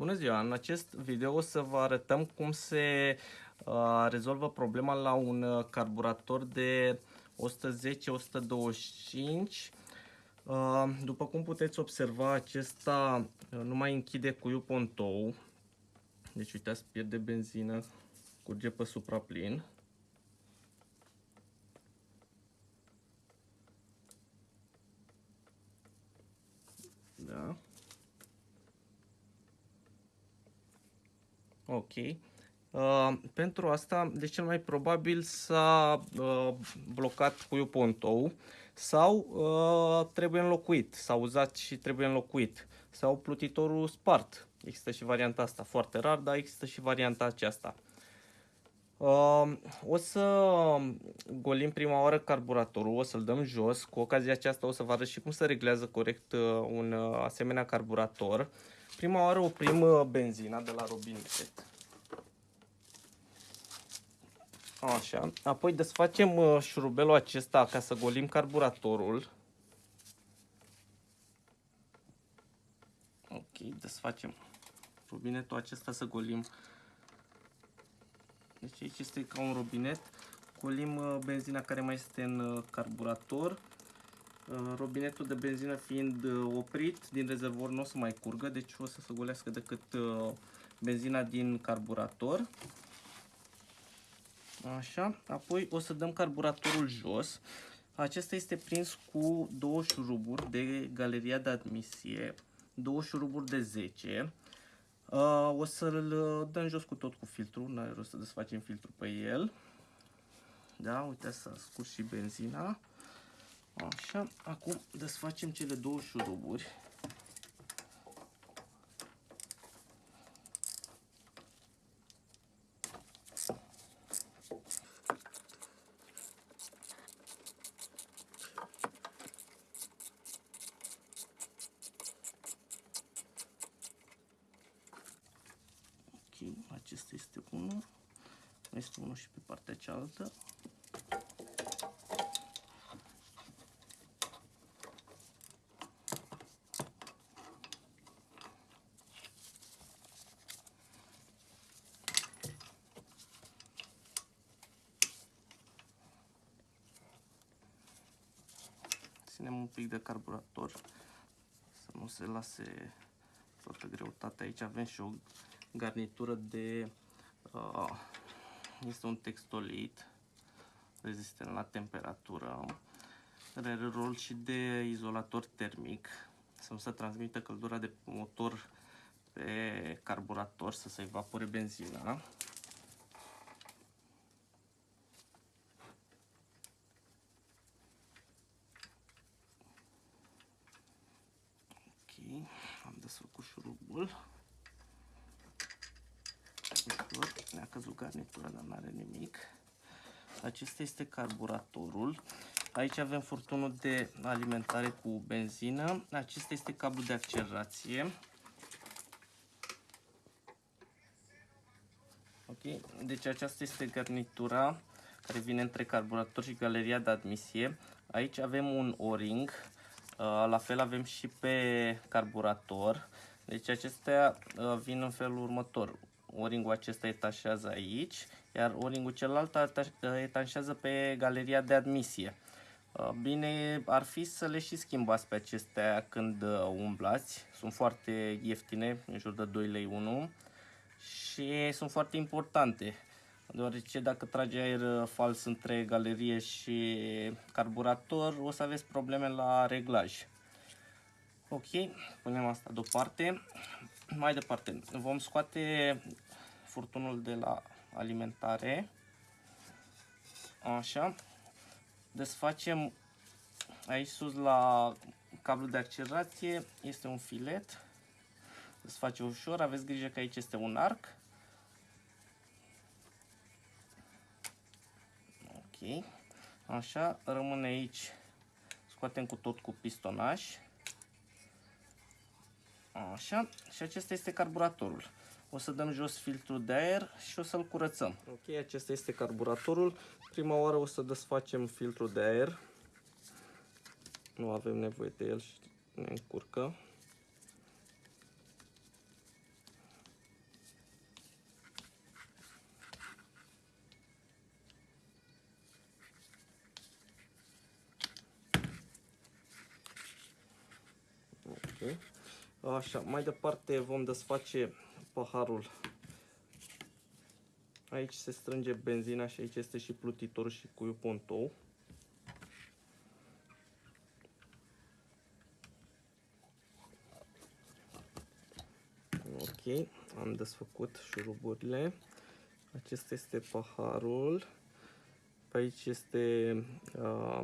Bună ziua! În acest video o să vă arătăm cum se uh, rezolvă problema la un uh, carburator de 110-125. Uh, după cum puteți observa, acesta uh, nu mai închide cuiul pontou. Deci uitați, pierde benzină, curge pe supraplin. Da. Ok. Uh, pentru asta, de cel mai probabil s-a uh, blocat cuiul pontou sau uh, trebuie înlocuit, s-a uzat și trebuie înlocuit sau plutitorul spart. Există și varianta asta, foarte rar, dar există și varianta aceasta. Uh, o să golim prima oară carburatorul, o să-l dăm jos. Cu ocazia aceasta o să vă arăt și cum se reglează corect uh, un uh, asemenea carburator. Prima oară oprim uh, benzina de la robinet. Așa. Apoi desfacem uh, șurubelul acesta ca să golim carburatorul. Ok, desfacem robinetul acesta să golim. Deci aici este ca un robinet. Golim uh, benzina care mai este în uh, carburator. Robinetul de benzină fiind oprit din rezervor nu o să mai curgă, deci o să se golească decât benzina din carburator. Așa, apoi o să dăm carburatorul jos. Acesta este prins cu două șuruburi de galeria de admisie, două șuruburi de 10. Uh, o să-l dăm jos cu tot cu filtru, nu are rost să desfacem filtru pe el. Da, uite să scurs și benzina. Așa, acum desfacem cele două șuruburi. acesta este unul, este unul și pe partea cealaltă. Ținem un pic de carburator să nu se lase toată greutatea. Aici avem și o garnitură de uh, este un textolit rezistent la temperatură are rol și de izolator termic să nu se transmită căldura de motor pe carburator să se evapore benzina ok am desfăcut șurubul ușor. Ne-a căzut garnitura, dar nu are nimic. Acesta este carburatorul. Aici avem furtunul de alimentare cu benzină. Acesta este cablul de accelerație. Ok, deci aceasta este garnitura care vine între carburator și galeria de admisie. Aici avem un O-ring, uh, la fel avem și pe carburator. Deci acestea uh, vin în felul următor o-ringul acesta etașează aici, iar o-ringul celălalt etașează pe galeria de admisie. Uh, bine ar fi să le și schimbați pe acestea când uh, umblați. Sunt foarte ieftine, în jur de 2 lei 1 și sunt foarte importante. Deoarece dacă trage aer uh, fals între galerie și carburator, o să aveți probleme la reglaj. Ok, punem asta deoparte. Mai departe, vom scoate furtunul de la alimentare. Așa. Desfacem aici sus la cablul de accelerație. Este un filet. Desface ușor. Aveți grijă că aici este un arc. Ok. Așa. Rămâne aici. Scoatem cu tot cu pistonaj. Așa, și acesta este carburatorul o să dăm jos filtrul de aer și o să-l curățăm. Ok, acesta este carburatorul. Prima oară o să desfacem filtrul de aer. Nu avem nevoie de el și ne încurcă. Așa, mai departe vom desface paharul. Aici se strânge benzina și aici este și plutitorul și cuiul pontou. Ok, am desfăcut șuruburile. Acesta este paharul. Pe aici este uh,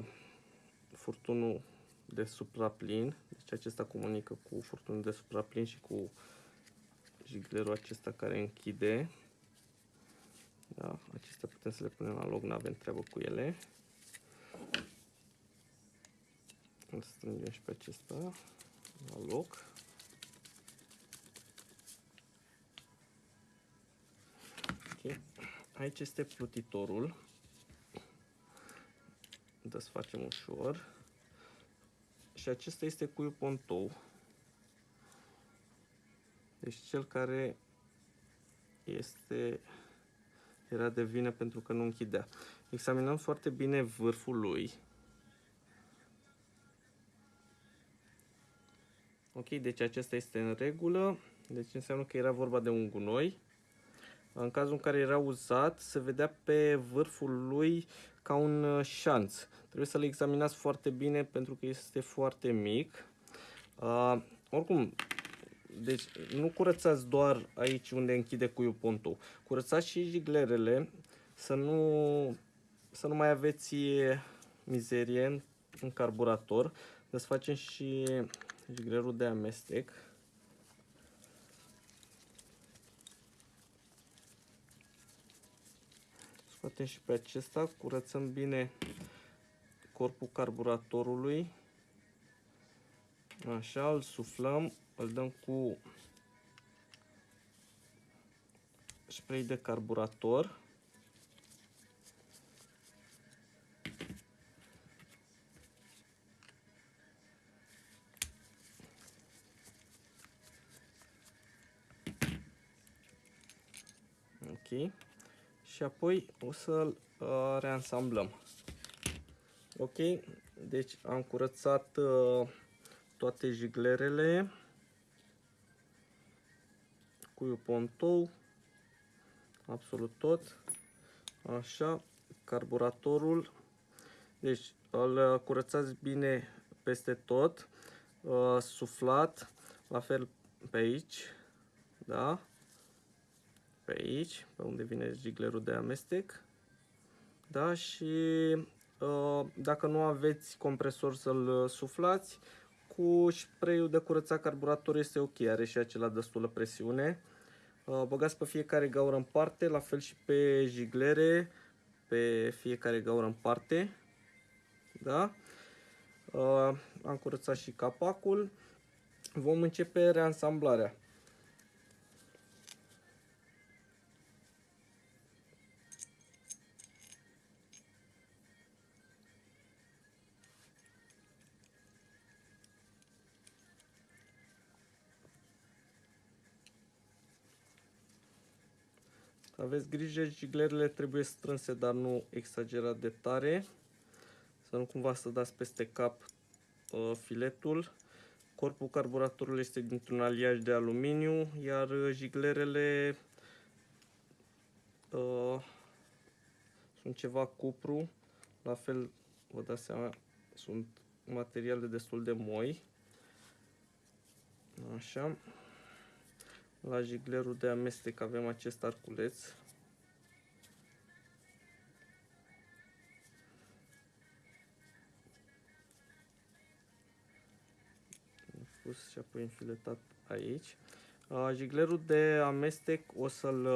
furtunul de supraplin. Deci acesta comunică cu furtunul de supraplin și cu jiglerul acesta care închide. Da, acestea putem să le punem la loc, nu avem treabă cu ele. Îl strângem și pe acesta la loc. Okay. Aici este plutitorul. Desfacem ușor. Și acesta este cuiul pontou. Deci cel care este era de vină pentru că nu închidea. Examinăm foarte bine vârful lui. Ok, deci acesta este în regulă. Deci înseamnă că era vorba de un gunoi. În cazul în care era uzat, se vedea pe vârful lui ca un uh, șanț. Trebuie să-l examinați foarte bine pentru că este foarte mic. Uh, oricum, deci nu curățați doar aici unde închide cuiul pontul. Curățați și jiglerele să nu, să nu mai aveți mizerie în carburator. Desfacem și jiglerul de amestec. Scoatem și pe acesta, curățăm bine corpul carburatorului. Așa, îl suflăm, îl dăm cu spray de carburator. Ok. Și apoi o să-l uh, reansamblăm. Ok, deci am curățat uh, toate jiglerele cu pontou, absolut tot, așa, carburatorul, deci îl curățați bine peste tot, uh, suflat, la fel pe aici, da, pe aici, pe unde vine jiglerul de amestec, da, și uh, dacă nu aveți compresor să-l suflați, cu spray de curățat carburator este ok, are și acela destulă presiune. Uh, băgați pe fiecare gaură în parte, la fel și pe jiglere, pe fiecare gaură în parte. Da? Uh, am curățat și capacul. Vom începe reansamblarea. Aveți grijă, jiglerele trebuie strânse, dar nu exagerat de tare. Să nu cumva să dați peste cap uh, filetul. Corpul carburatorului este dintr-un aliaj de aluminiu, iar jiglerele uh, sunt ceva cupru. La fel, vă dați seama, sunt materiale destul de moi. Așa. La jiglerul de amestec avem acest arculeț. pus și apoi înfiletat aici. Jiglerul de amestec o să-l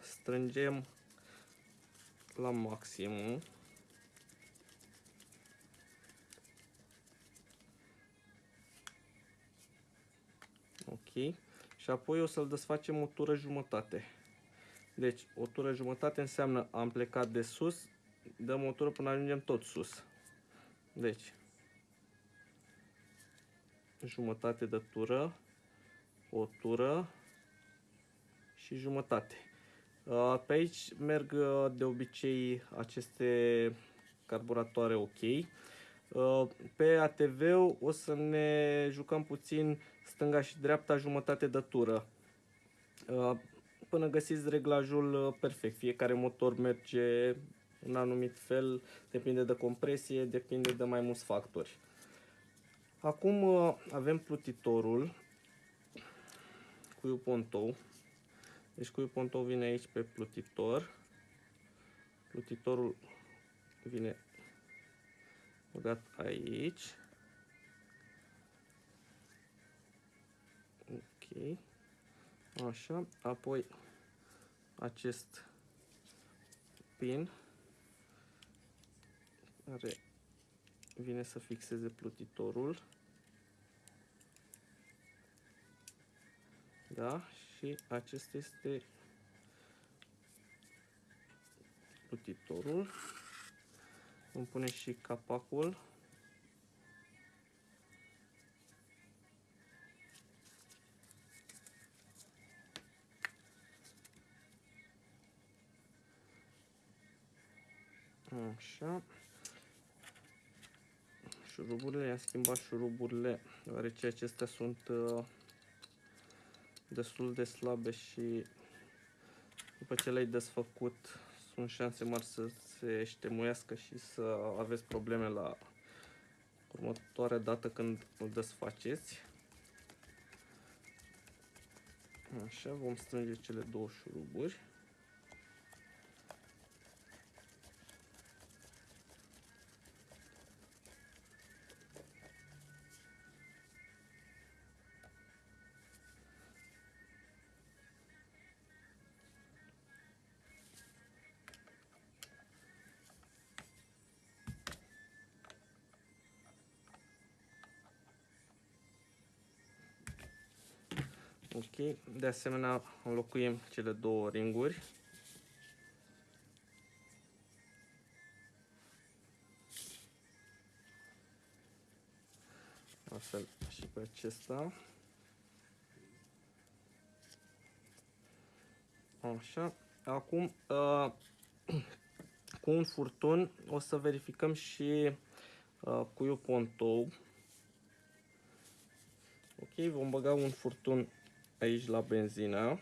strângem la maximum. Ok și apoi o să-l desfacem o tură jumătate. Deci, o tură jumătate înseamnă am plecat de sus, dăm o tură până ajungem tot sus. Deci, jumătate de tură, o tură și jumătate. Uh, pe aici merg uh, de obicei aceste carburatoare ok. Uh, pe ATV o să ne jucăm puțin stânga și dreapta jumătate de tură. Uh, până găsiți reglajul uh, perfect. Fiecare motor merge în anumit fel, depinde de compresie, depinde de mai mulți factori. Acum uh, avem plutitorul cu pontou. Deci cu pontou vine aici pe plutitor. Plutitorul vine băgat aici. Ok. Așa. Apoi acest pin care vine să fixeze plutitorul. Da? Și acesta este plutitorul. Îmi pune și capacul. Așa. Șuruburile, i-am schimbat șuruburile, deoarece acestea sunt uh, destul de slabe și după ce le-ai desfăcut sunt șanse mari să se ștemuiască și să aveți probleme la următoarea dată când îl desfaceți. Așa, vom strânge cele două șuruburi. Ok, de asemenea înlocuim cele două ringuri. La fel și pe acesta. Așa, acum uh, cu un furtun o să verificăm și uh, cuiul pontou. Ok, vom băga un furtun aici la benzină,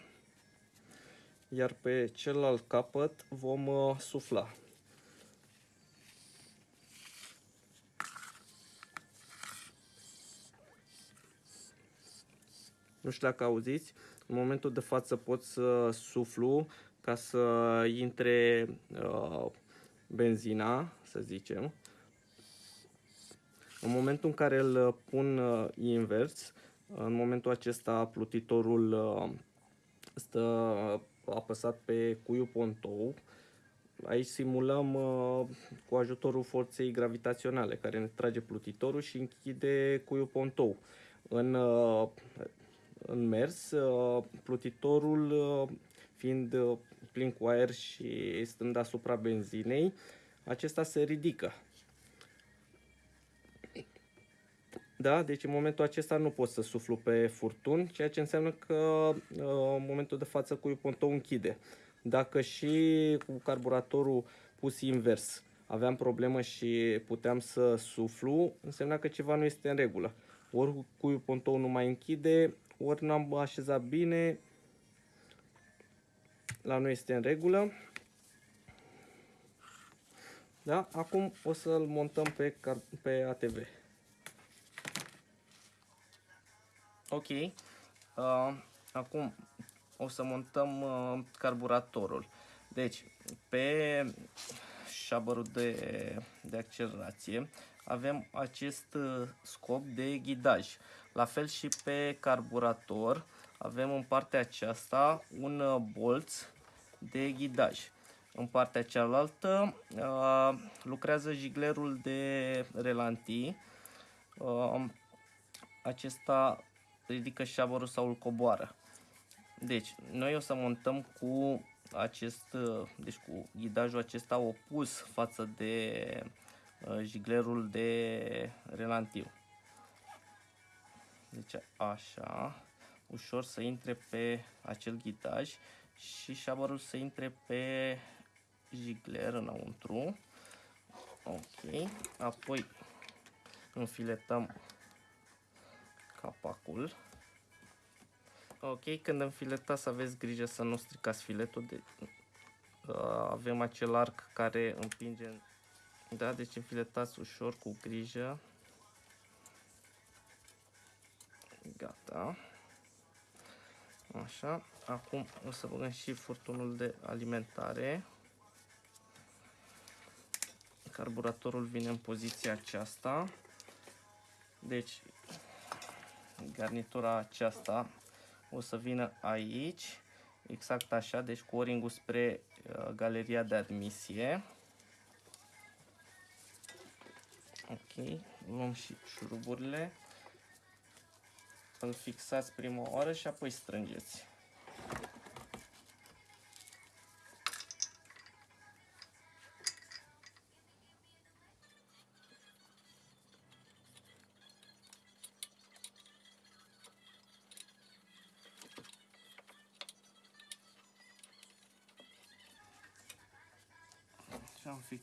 iar pe celălalt capăt vom uh, sufla. Nu știu dacă auziți, în momentul de față pot să suflu ca să intre uh, benzina, să zicem. În momentul în care îl pun uh, invers, în momentul acesta plutitorul uh, stă apăsat pe cuiul pontou. Aici simulăm uh, cu ajutorul forței gravitaționale care ne trage plutitorul și închide cuiul pontou. În, uh, în mers, plutitorul fiind plin cu aer și stând asupra benzinei, acesta se ridică. Da, deci în momentul acesta nu pot să suflu pe furtun, ceea ce înseamnă că uh, în momentul de față cuiul pontou închide. Dacă și cu carburatorul pus invers aveam problemă și puteam să suflu, însemna că ceva nu este în regulă. Ori cuiul pontou nu mai închide, ori nu am așezat bine, la noi este în regulă. Da? Acum o să-l montăm pe, pe ATV. Ok. Uh, acum o să montăm uh, carburatorul. Deci, pe șabărul de, de accelerație avem acest uh, scop de ghidaj. La fel și pe carburator avem în partea aceasta un uh, bolț de ghidaj. În partea cealaltă uh, lucrează jiglerul de relanti. Uh, acesta ridică șaborul sau îl coboară. Deci, noi o să montăm cu acest, deci cu ghidajul acesta opus față de uh, jiglerul de relantiu. Deci așa, ușor să intre pe acel ghidaj și șaborul să intre pe jigler înăuntru. Ok, apoi înfiletăm capacul Ok, când înfiletați aveți grijă să nu stricați filetul. De, uh, avem acel arc care împinge. Da, deci înfiletați ușor, cu grijă. Gata. Așa. Acum o să băgăm și furtunul de alimentare. Carburatorul vine în poziția aceasta. Deci, garnitura aceasta o să vină aici, exact așa, deci cu o spre uh, galeria de admisie. Ok, luăm și șuruburile. Îl fixați prima oară și apoi strângeți.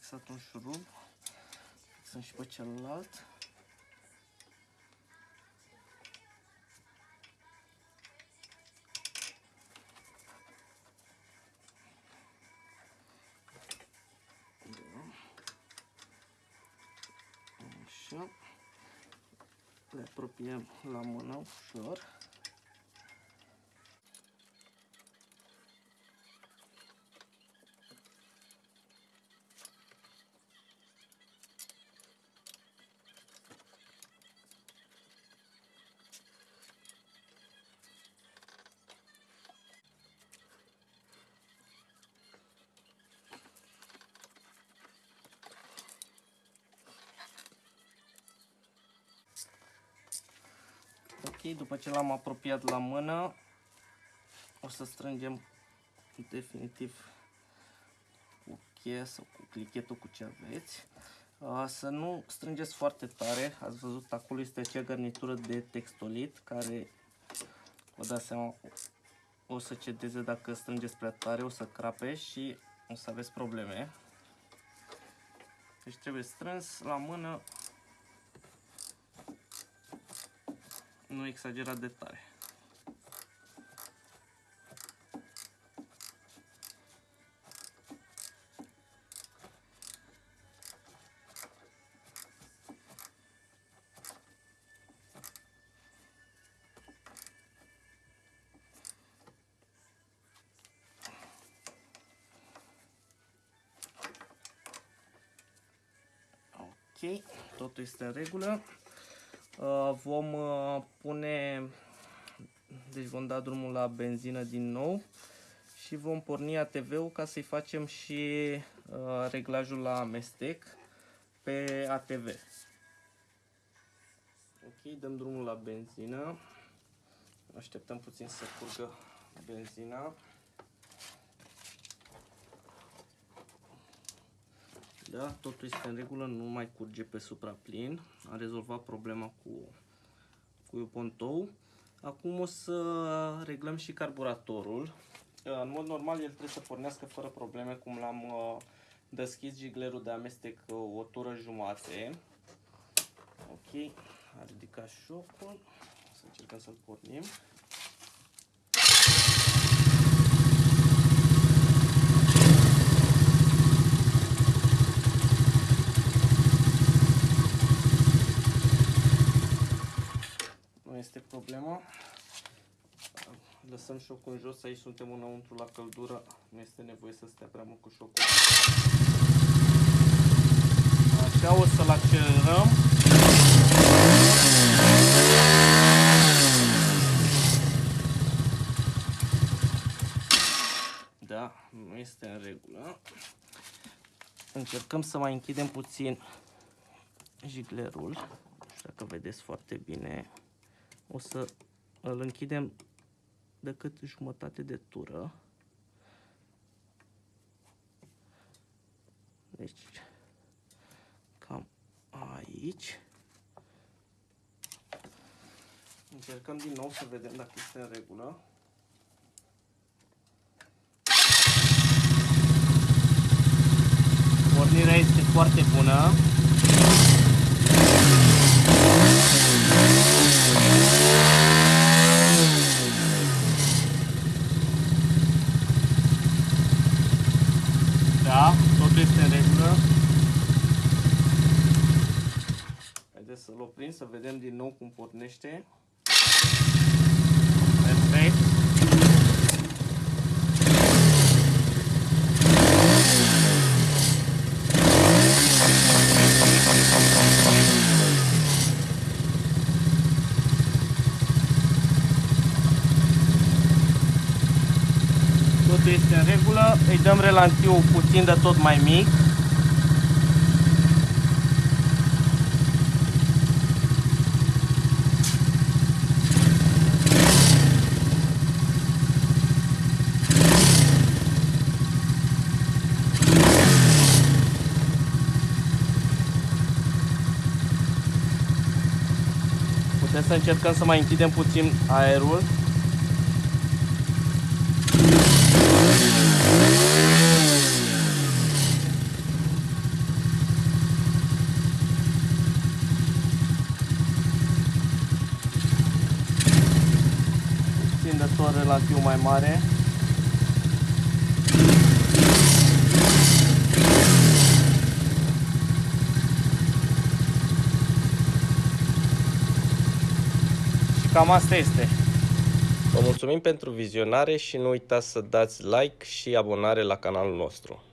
Fixat un șurub. Fixăm și pe celălalt. Așa. Le apropiem la mână ușor. După ce l-am apropiat la mână, o să strângem definitiv cu cheia sau cu clichetul cu ce aveți. Să nu strângeți foarte tare, ați văzut acolo este acea garnitură de textolit care, vă dați seama, o să cedeze dacă strângeți prea tare, o să crape și o să aveți probleme. Deci trebuie strâns la mână nu exagerat de tare. Ok, totul este în regulă. Uh, vom uh, pune, deci vom da drumul la benzină din nou și vom porni ATV-ul ca să-i facem și uh, reglajul la amestec pe ATV. Ok, dăm drumul la benzină. Așteptăm puțin să curgă benzina. Da, totul este în regulă, nu mai curge pe supraplin. A rezolvat problema cu, cu pontou. Acum o să reglăm și carburatorul. În mod normal el trebuie să pornească fără probleme, cum l-am uh, deschis jiglerul de amestec uh, o tură jumate. Ok, a ridicat șocul. Să încercăm să-l pornim. Problema. Lăsăm șocul în jos, aici suntem înăuntru la căldură, nu este nevoie să stea prea mult cu șocul. Așa o să-l accelerăm. Da, nu este în regulă. Încercăm să mai închidem puțin jiglerul. Nu știu dacă vedeți foarte bine o să îl închidem decât jumătate de tură. Deci, cam aici. Încercăm din nou să vedem dacă este în regulă. Pornirea este foarte bună. este în regulă. Haideți să-l oprim, să vedem din nou cum pornește. Perfect. Totul este în regulă. Îi dăm relantiul puțin de tot mai mic. Putem să încercăm să mai închidem puțin aerul. Puțin de tot relativ mai mare. Cam asta este. Vă mulțumim pentru vizionare și nu uitați să dați like și abonare la canalul nostru.